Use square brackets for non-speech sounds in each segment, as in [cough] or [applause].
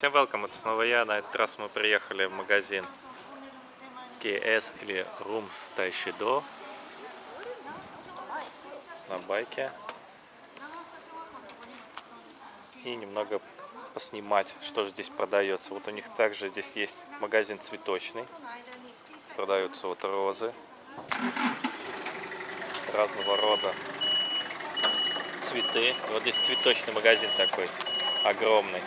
Всем welcome, это снова я. На этот раз мы приехали в магазин KS или Rooms Taishido на байке. И немного поснимать, что же здесь продается. Вот у них также здесь есть магазин цветочный. Продаются вот розы разного рода цветы. Вот здесь цветочный магазин такой огромный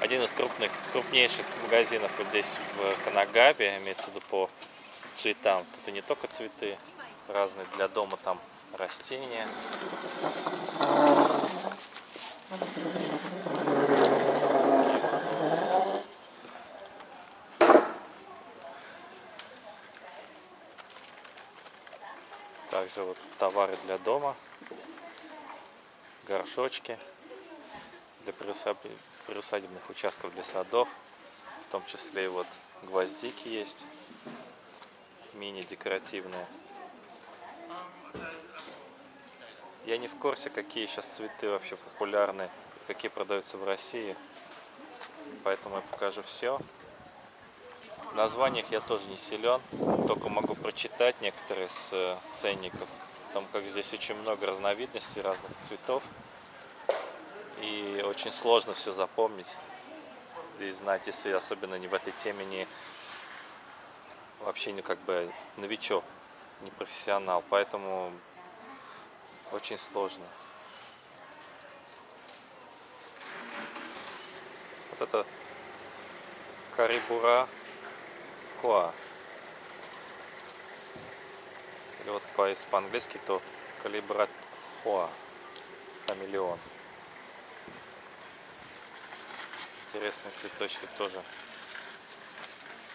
один из крупных, крупнейших магазинов вот здесь в Канагабе, имеется в виду по цветам. Тут и не только цветы разные для дома, там растения. Также вот товары для дома, горшочки для приусадебных участков для садов. В том числе и вот гвоздики есть, мини-декоративные. Я не в курсе, какие сейчас цветы вообще популярны, какие продаются в России. Поэтому я покажу все. В названиях я тоже не силен, только могу прочитать некоторые с э, ценников. Потому как здесь очень много разновидностей разных цветов и очень сложно все запомнить и знать, если особенно не в этой теме не вообще не как бы новичок, не профессионал, поэтому очень сложно. Вот это Карибура Коа. Или вот по-английски то Калибра Хоа. Хамелеон. Интересные цветочки тоже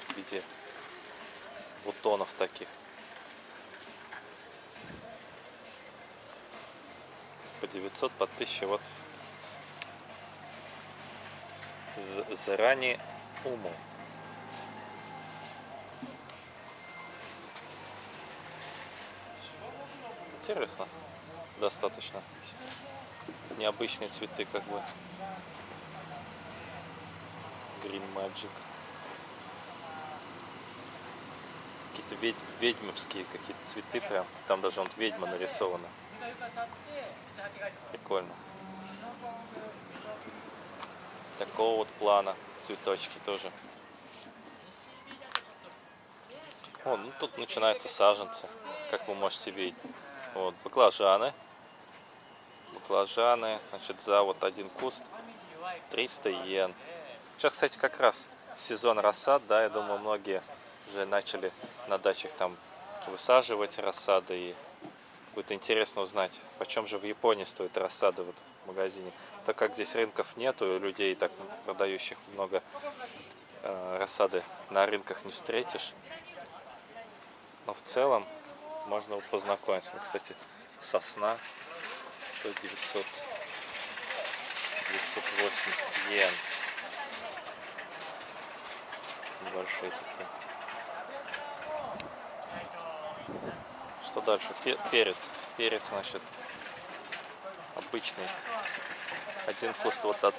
в виде бутонов таких. По 900, по 1000. Вот заранее уму. Интересно. Достаточно. Необычные цветы как бы. Green Magic. Какие-то ведь, ведьмовские какие-то цветы прям. Там даже он ведьма нарисована. Прикольно. Такого вот плана цветочки тоже. О, ну тут начинаются саженцы, как вы можете видеть. Вот, баклажаны. Баклажаны, значит, за вот один куст 300 йен. Сейчас, кстати, как раз сезон рассад, да, я думаю, многие уже начали на дачах там высаживать рассады, и будет интересно узнать, почем же в Японии стоит рассада вот в магазине. Так как здесь рынков нету, людей так продающих много э, рассады на рынках не встретишь. Но в целом можно вот познакомиться. Ну, кстати, сосна стоит 900, 980 йен небольшие такие. Что дальше? Перец. Перец, значит, обычный. Один куст вот от,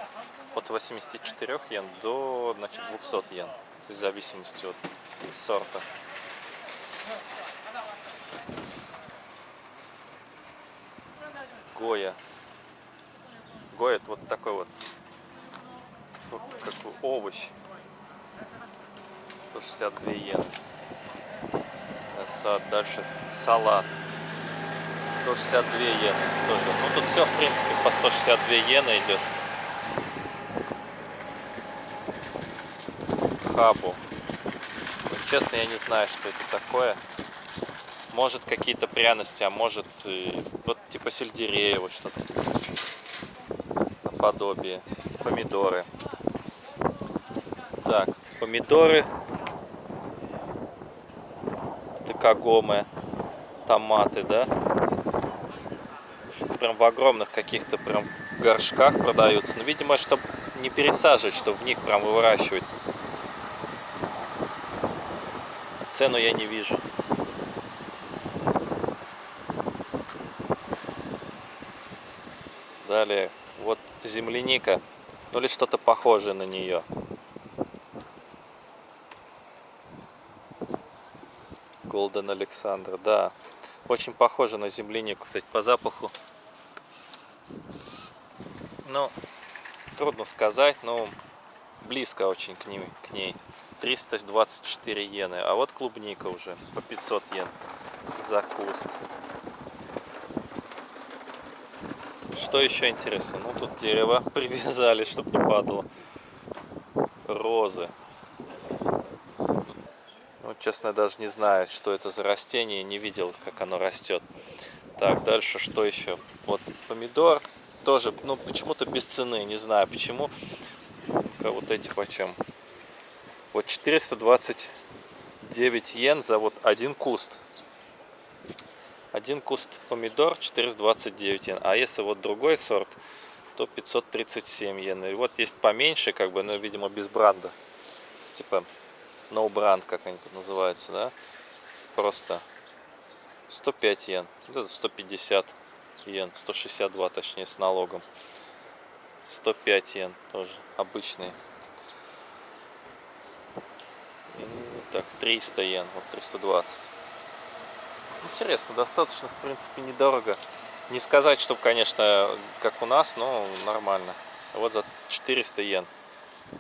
от 84 йен до, значит, 200 йен. В зависимости от сорта. Гоя. Гоя это вот такой вот как овощ. 162 йены. Дальше салат. 162 йены тоже. Ну тут все в принципе по 162 йены идет. Хабу. Честно, я не знаю, что это такое. Может какие-то пряности, а может вот типа сельдерея, вот что-то наподобие. Помидоры. Так, помидоры кагомы, томаты, да? Прям в огромных каких-то прям горшках продаются. Ну, видимо, чтобы не пересаживать, чтобы в них прям выращивать. Цену я не вижу. Далее, вот земляника Ну или что-то похожее на нее. Голден Александр, да. Очень похоже на землянику, кстати, по запаху. Ну, трудно сказать, но близко очень к, ней, к ней. 324 иены. А вот клубника уже по 500 йен за куст. Что еще интересно? Ну, тут дерево [laughs] привязали, чтобы не падало. Розы. Ну, честно, даже не знаю, что это за растение. Не видел, как оно растет. Так, дальше что еще? Вот помидор. Тоже, ну, почему-то без цены. Не знаю, почему. Вот эти почем. Вот 429 йен за вот один куст. Один куст помидор 429 йен. А если вот другой сорт, то 537 йен. И вот есть поменьше, как бы, но, видимо, без бренда. Типа no brand, как они тут называются, да? Просто 105 йен. Вот это 150 йен. 162, точнее, с налогом. 105 йен тоже обычные. И, так, 300 йен, вот 320. Интересно, достаточно, в принципе, недорого. Не сказать, чтобы, конечно, как у нас, но нормально. Вот за 400 йен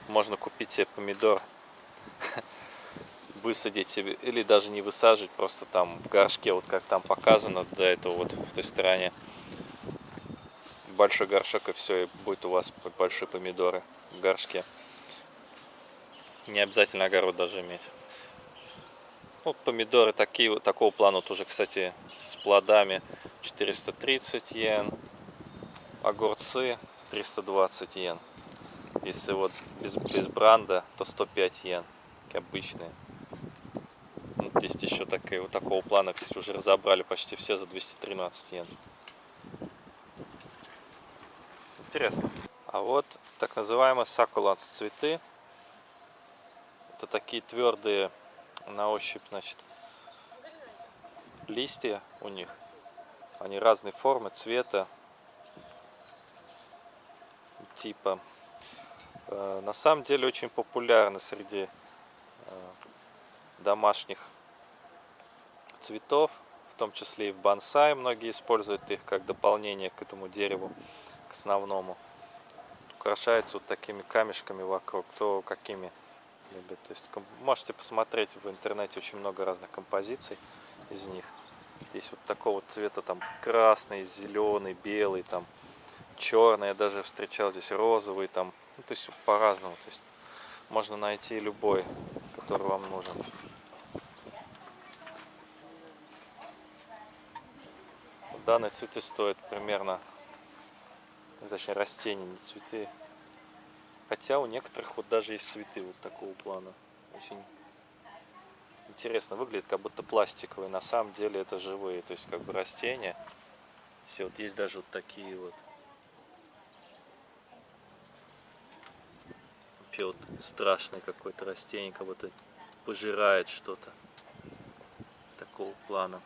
можно купить себе помидор, [laughs] высадить или даже не высаживать, просто там в горшке, вот как там показано до этого вот в той стороне. Большой горшок и все, и будет у вас большие помидоры в горшке. Не обязательно огород даже иметь. Вот помидоры такие, такого плана вот уже, кстати, с плодами 430 йен. Огурцы 320 йен. Если вот без, без бранда, то 105 йен. Обычные. Есть еще такие, вот такого плана, кстати, уже разобрали почти все за 213 йен. Интересно. А вот так называемые сакуланс цветы. Это такие твердые на ощупь, значит, листья у них. Они разной формы, цвета, типа. Э, на самом деле очень популярны среди э, домашних цветов, в том числе и в бонсай. Многие используют их как дополнение к этому дереву, к основному. Украшаются вот такими камешками вокруг, то какими любят. То есть можете посмотреть в интернете очень много разных композиций из них. Здесь вот такого цвета там красный, зеленый, белый, там черный. Я даже встречал здесь розовый, там, ну, то есть по-разному. То есть можно найти любой, который вам нужен. Данные цветы стоят примерно, точнее растения, не цветы, Хотя у некоторых вот даже есть цветы вот такого плана. Очень интересно выглядит, как будто пластиковые. На самом деле это живые, то есть как бы растения. Все, вот есть даже вот такие вот. Вообще вот страшное какое-то растение, как будто пожирает что-то такого плана.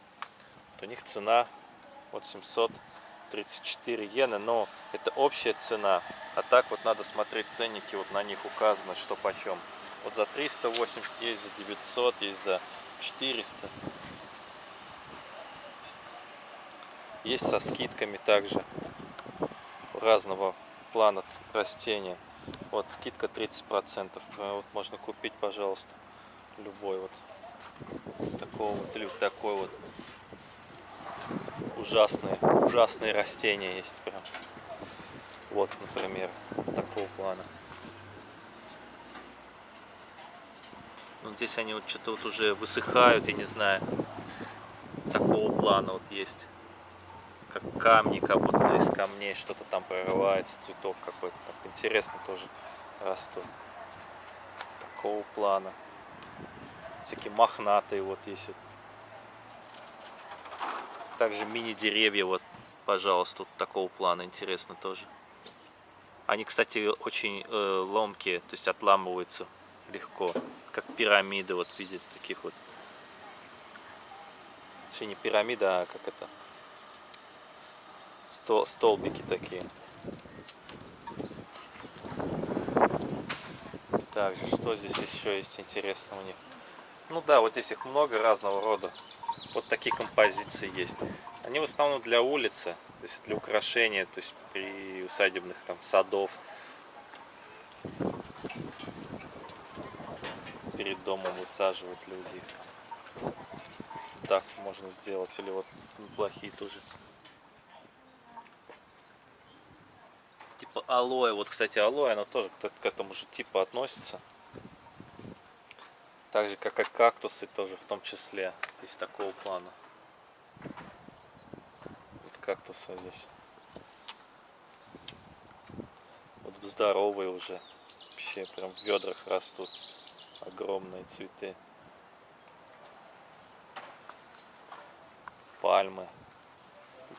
Вот у них цена вот 700 34 иены, но это общая цена. А так вот надо смотреть ценники, вот на них указано, что почем. Вот за 380 есть за 900, есть за 400. Есть со скидками также разного плана растения. Вот скидка 30%. Вот можно купить, пожалуйста, любой вот такого вот или такой вот ужасные, ужасные растения есть прям. Вот, например, такого плана. Вот здесь они вот что-то вот уже высыхают, я не знаю. Такого плана вот есть. Как камни, как будто из камней что-то там прорывается, цветок какой-то. Так интересно тоже растут. Такого плана. Всякие мохнатые вот есть. Также мини-деревья, вот, пожалуйста, вот такого плана, интересно тоже. Они, кстати, очень э, ломкие, то есть отламываются легко, как пирамиды, вот в виде таких вот. Точнее, не пирамида, а как это, стол, столбики такие. Также, что здесь еще есть интересного у них? Ну да, вот здесь их много разного рода. Вот такие композиции есть. Они в основном для улицы, то есть для украшения, то есть при усадебных там садов. Перед домом высаживают люди. Так можно сделать, или вот плохие тоже. Типа алоэ. Вот, кстати, алоэ, оно тоже к этому же типу относится. Так же, как и кактусы тоже в том числе. Из такого плана. Вот кактусы здесь. Вот здоровые уже. Вообще прям в ведрах растут. Огромные цветы. Пальмы.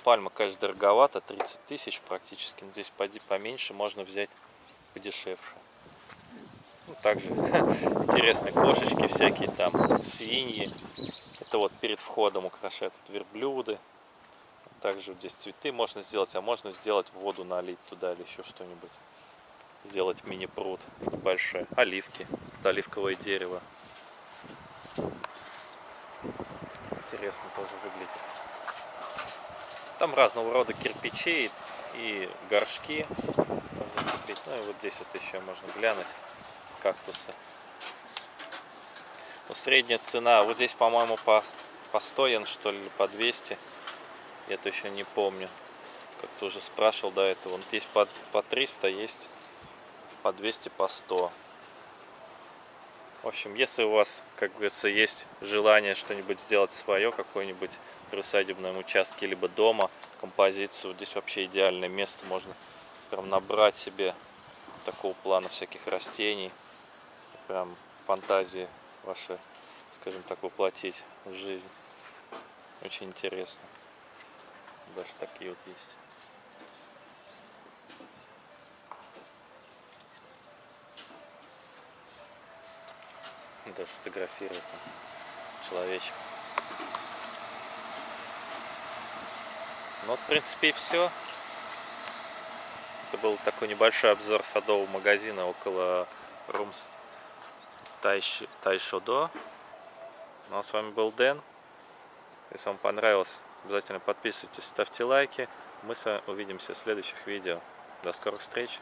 Пальма, конечно, дороговато, 30 тысяч практически. Но здесь поменьше можно взять подешевше. Также [laughs] интересные кошечки всякие там, свиньи. Это вот перед входом украшают вот верблюды. Также здесь цветы можно сделать, а можно сделать воду налить туда или еще что-нибудь. Сделать мини-пруд небольшой. Оливки. Это оливковое дерево. Интересно тоже выглядит. Там разного рода кирпичи и горшки. Ну и вот здесь вот еще можно глянуть кактусы. Ну, средняя цена, вот здесь, по-моему, по, по 100 йен, что ли, по 200. Я это еще не помню. Как-то уже спрашивал до этого. Вот здесь по, по 300 есть, по 200, по 100. В общем, если у вас, как говорится, есть желание что-нибудь сделать свое, какой-нибудь при усадебном участке, либо дома, композицию, здесь вообще идеальное место, можно прям набрать себе такого плана всяких растений, прям фантазии ваши, скажем так, воплотить в жизнь. Очень интересно. Даже такие вот есть. даже фотографирует человечек. Ну вот, в принципе, и все. Это был такой небольшой обзор садового магазина около Румс Тайш... Тайшодо. Ну а с вами был Дэн. Если вам понравилось, обязательно подписывайтесь, ставьте лайки. Мы с вами увидимся в следующих видео. До скорых встреч!